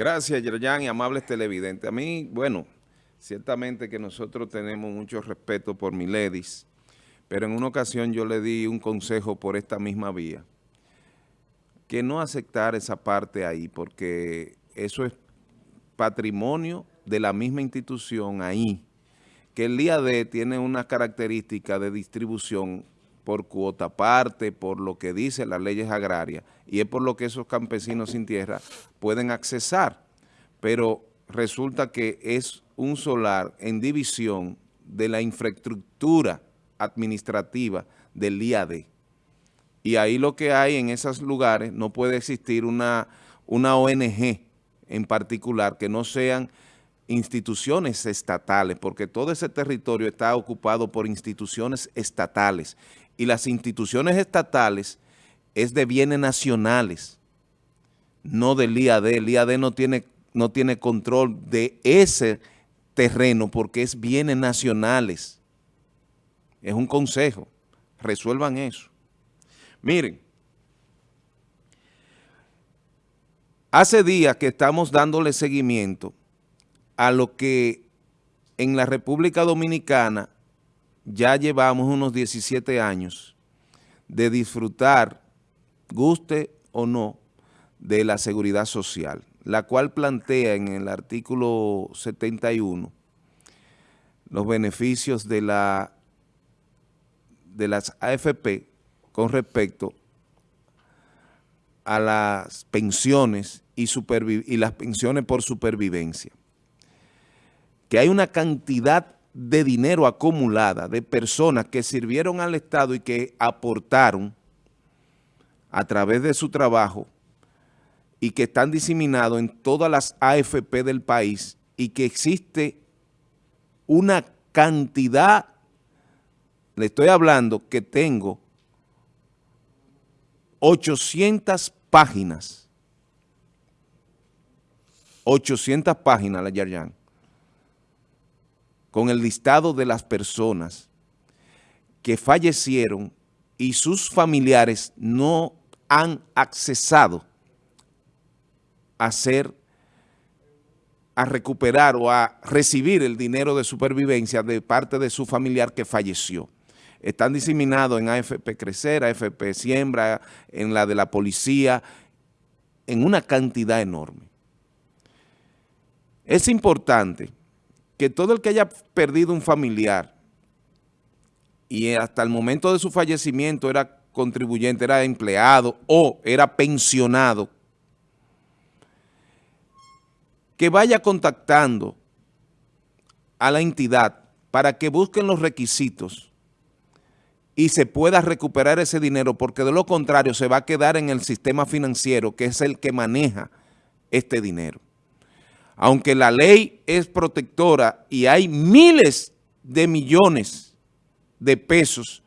Gracias, Yerjan y amables televidentes. A mí, bueno, ciertamente que nosotros tenemos mucho respeto por Miledis, pero en una ocasión yo le di un consejo por esta misma vía, que no aceptar esa parte ahí, porque eso es patrimonio de la misma institución ahí, que el IAD tiene una característica de distribución por cuota parte, por lo que dice las leyes agrarias, y es por lo que esos campesinos sin tierra pueden accesar. Pero resulta que es un solar en división de la infraestructura administrativa del IAD. Y ahí lo que hay en esos lugares no puede existir una, una ONG en particular que no sean instituciones estatales, porque todo ese territorio está ocupado por instituciones estatales y las instituciones estatales es de bienes nacionales, no del IAD. El IAD no tiene, no tiene control de ese terreno porque es bienes nacionales. Es un consejo. Resuelvan eso. Miren, hace días que estamos dándole seguimiento a lo que en la República Dominicana ya llevamos unos 17 años de disfrutar, guste o no, de la seguridad social, la cual plantea en el artículo 71 los beneficios de, la, de las AFP con respecto a las pensiones y, y las pensiones por supervivencia. Que hay una cantidad de dinero acumulada de personas que sirvieron al Estado y que aportaron a través de su trabajo y que están diseminados en todas las AFP del país y que existe una cantidad, le estoy hablando que tengo 800 páginas, 800 páginas la Yarjan, con el listado de las personas que fallecieron y sus familiares no han accesado a ser, a recuperar o a recibir el dinero de supervivencia de parte de su familiar que falleció. Están diseminados en AFP Crecer, AFP Siembra, en la de la policía, en una cantidad enorme. Es importante que todo el que haya perdido un familiar y hasta el momento de su fallecimiento era contribuyente, era empleado o era pensionado, que vaya contactando a la entidad para que busquen los requisitos y se pueda recuperar ese dinero, porque de lo contrario se va a quedar en el sistema financiero, que es el que maneja este dinero aunque la ley es protectora y hay miles de millones de pesos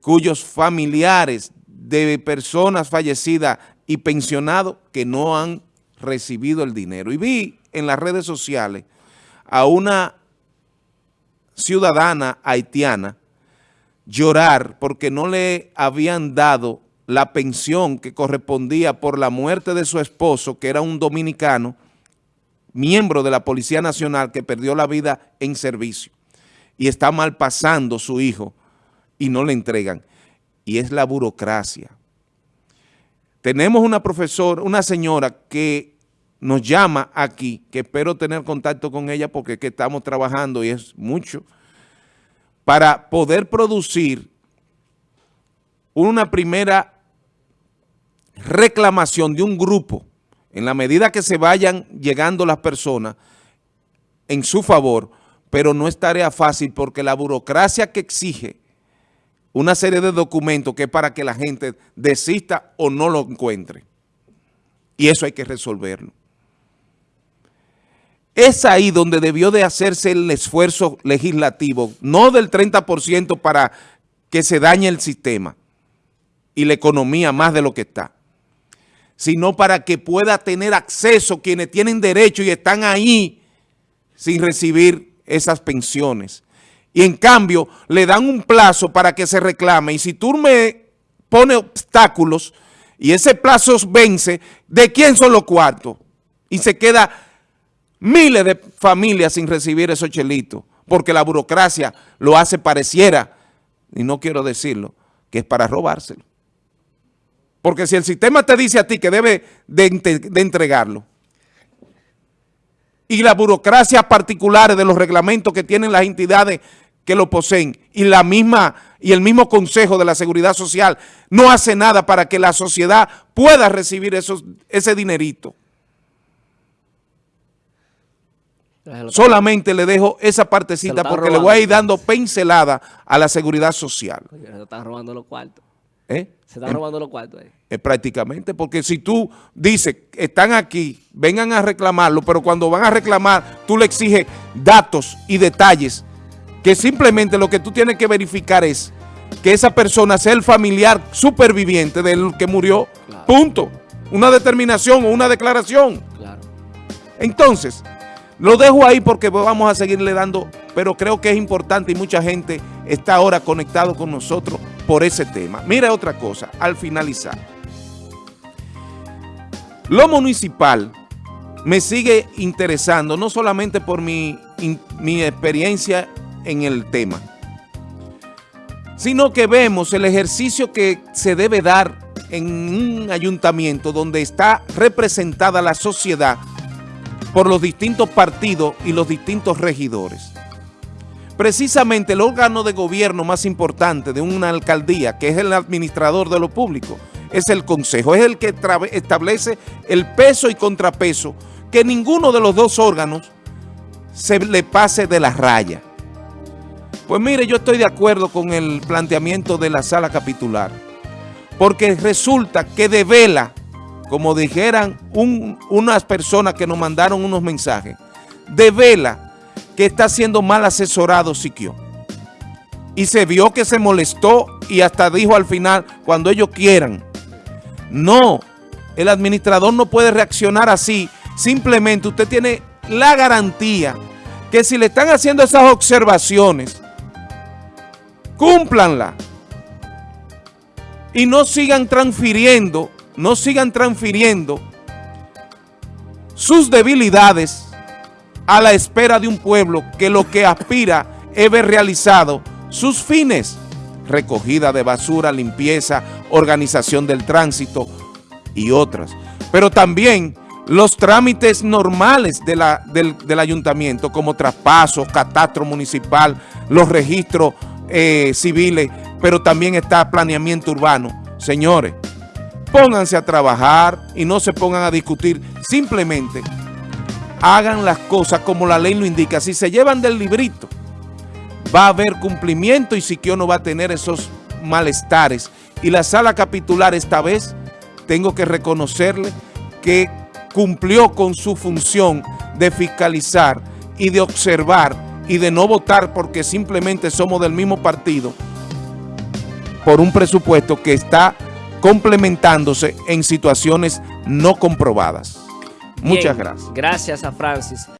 cuyos familiares de personas fallecidas y pensionados que no han recibido el dinero. Y vi en las redes sociales a una ciudadana haitiana llorar porque no le habían dado la pensión que correspondía por la muerte de su esposo, que era un dominicano, miembro de la Policía Nacional que perdió la vida en servicio y está mal pasando su hijo y no le entregan. Y es la burocracia. Tenemos una profesora, una señora que nos llama aquí, que espero tener contacto con ella porque es que estamos trabajando y es mucho, para poder producir una primera reclamación de un grupo en la medida que se vayan llegando las personas en su favor, pero no es tarea fácil porque la burocracia que exige una serie de documentos que es para que la gente desista o no lo encuentre. Y eso hay que resolverlo. Es ahí donde debió de hacerse el esfuerzo legislativo, no del 30% para que se dañe el sistema y la economía más de lo que está sino para que pueda tener acceso quienes tienen derecho y están ahí sin recibir esas pensiones. Y en cambio le dan un plazo para que se reclame y si tú me pones obstáculos y ese plazo vence, ¿de quién son los cuartos? Y se queda miles de familias sin recibir esos chelitos, porque la burocracia lo hace pareciera, y no quiero decirlo, que es para robárselo. Porque si el sistema te dice a ti que debe de, de entregarlo, y las burocracias particulares de los reglamentos que tienen las entidades que lo poseen y la misma y el mismo Consejo de la Seguridad Social no hace nada para que la sociedad pueda recibir esos, ese dinerito. Solamente le dejo esa partecita porque le voy a ir dando pincelada a la seguridad social. se están robando los cuartos. ¿Eh? Se están robando los cuartos ahí. Eh, prácticamente, porque si tú dices, están aquí, vengan a reclamarlo, pero cuando van a reclamar, tú le exiges datos y detalles que simplemente lo que tú tienes que verificar es que esa persona sea el familiar superviviente del que murió, punto. Una determinación o una declaración. Claro. Entonces, lo dejo ahí porque vamos a seguirle dando, pero creo que es importante y mucha gente está ahora conectado con nosotros por ese tema. Mira otra cosa, al finalizar. Lo municipal me sigue interesando, no solamente por mi, mi experiencia en el tema, sino que vemos el ejercicio que se debe dar en un ayuntamiento donde está representada la sociedad por los distintos partidos y los distintos regidores. Precisamente el órgano de gobierno más importante de una alcaldía, que es el administrador de lo público, es el consejo, es el que establece el peso y contrapeso, que ninguno de los dos órganos se le pase de la raya. Pues mire, yo estoy de acuerdo con el planteamiento de la sala capitular, porque resulta que devela, como dijeran unas personas que nos mandaron unos mensajes, devela que está siendo mal asesorado Siquio. Y se vio que se molestó y hasta dijo al final, cuando ellos quieran. No, el administrador no puede reaccionar así. Simplemente usted tiene la garantía que si le están haciendo esas observaciones, cúmplanla. Y no sigan transfiriendo, no sigan transfiriendo sus debilidades a la espera de un pueblo que lo que aspira es ver realizado sus fines, recogida de basura, limpieza, organización del tránsito y otras. Pero también los trámites normales del, del ayuntamiento como traspasos, catastro municipal, los registros eh, civiles, pero también está planeamiento urbano. Señores, pónganse a trabajar y no se pongan a discutir. Simplemente hagan las cosas como la ley lo indica. Si se llevan del librito, va a haber cumplimiento y Siquio no va a tener esos malestares. Y la sala capitular esta vez, tengo que reconocerle que cumplió con su función de fiscalizar y de observar y de no votar porque simplemente somos del mismo partido por un presupuesto que está complementándose en situaciones no comprobadas. Muchas gracias. Gracias a Francis.